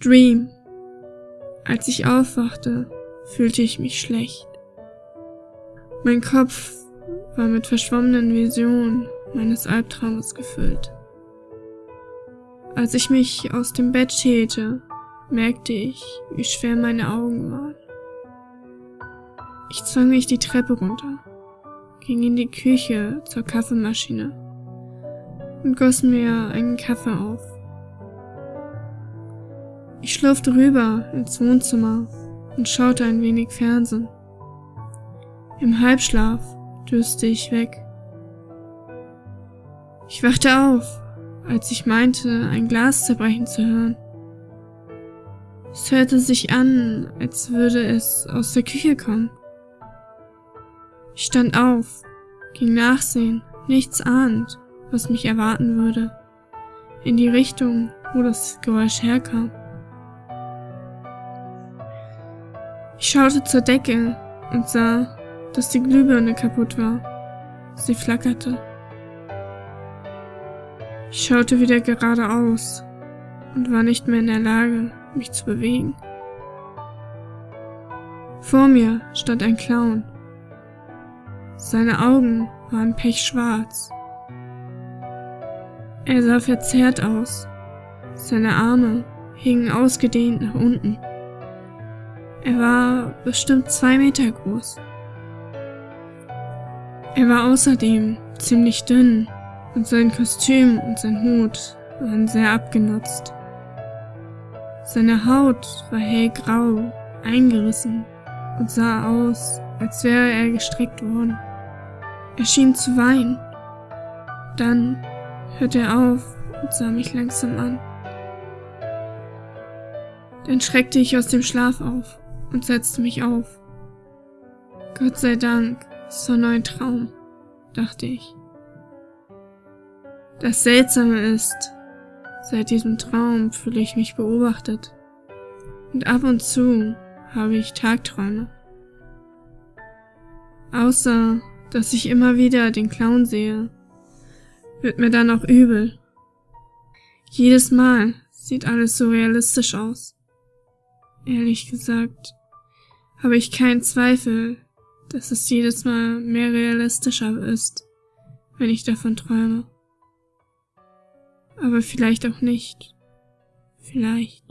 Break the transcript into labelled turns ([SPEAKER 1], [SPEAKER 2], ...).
[SPEAKER 1] Dream. Als ich aufwachte, fühlte ich mich schlecht. Mein Kopf war mit verschwommenen Visionen meines Albtraumes gefüllt. Als ich mich aus dem Bett schälte, merkte ich, wie schwer meine Augen waren. Ich zwang mich die Treppe runter, ging in die Küche zur Kaffeemaschine und goss mir einen Kaffee auf. Ich schlurfte rüber ins Wohnzimmer und schaute ein wenig Fernsehen. Im Halbschlaf döste ich weg. Ich wachte auf, als ich meinte, ein Glas zerbrechen zu hören. Es hörte sich an, als würde es aus der Küche kommen. Ich stand auf, ging nachsehen, nichts ahnend, was mich erwarten würde, in die Richtung, wo das Geräusch herkam. Ich schaute zur Decke und sah, dass die Glühbirne kaputt war. Sie flackerte. Ich schaute wieder geradeaus und war nicht mehr in der Lage, mich zu bewegen. Vor mir stand ein Clown. Seine Augen waren pechschwarz. Er sah verzerrt aus. Seine Arme hingen ausgedehnt nach unten. Er war bestimmt zwei Meter groß. Er war außerdem ziemlich dünn und sein Kostüm und sein Hut waren sehr abgenutzt. Seine Haut war hellgrau, eingerissen und sah aus, als wäre er gestreckt worden. Er schien zu weinen. Dann hörte er auf und sah mich langsam an. Dann schreckte ich aus dem Schlaf auf und setzte mich auf. Gott sei Dank, es war nur ein Traum, dachte ich. Das Seltsame ist, seit diesem Traum fühle ich mich beobachtet. Und ab und zu habe ich Tagträume. Außer dass ich immer wieder den Clown sehe, wird mir dann auch übel. Jedes Mal sieht alles so realistisch aus. Ehrlich gesagt, habe ich keinen Zweifel, dass es jedes Mal mehr realistischer ist, wenn ich davon träume. Aber vielleicht auch nicht. Vielleicht.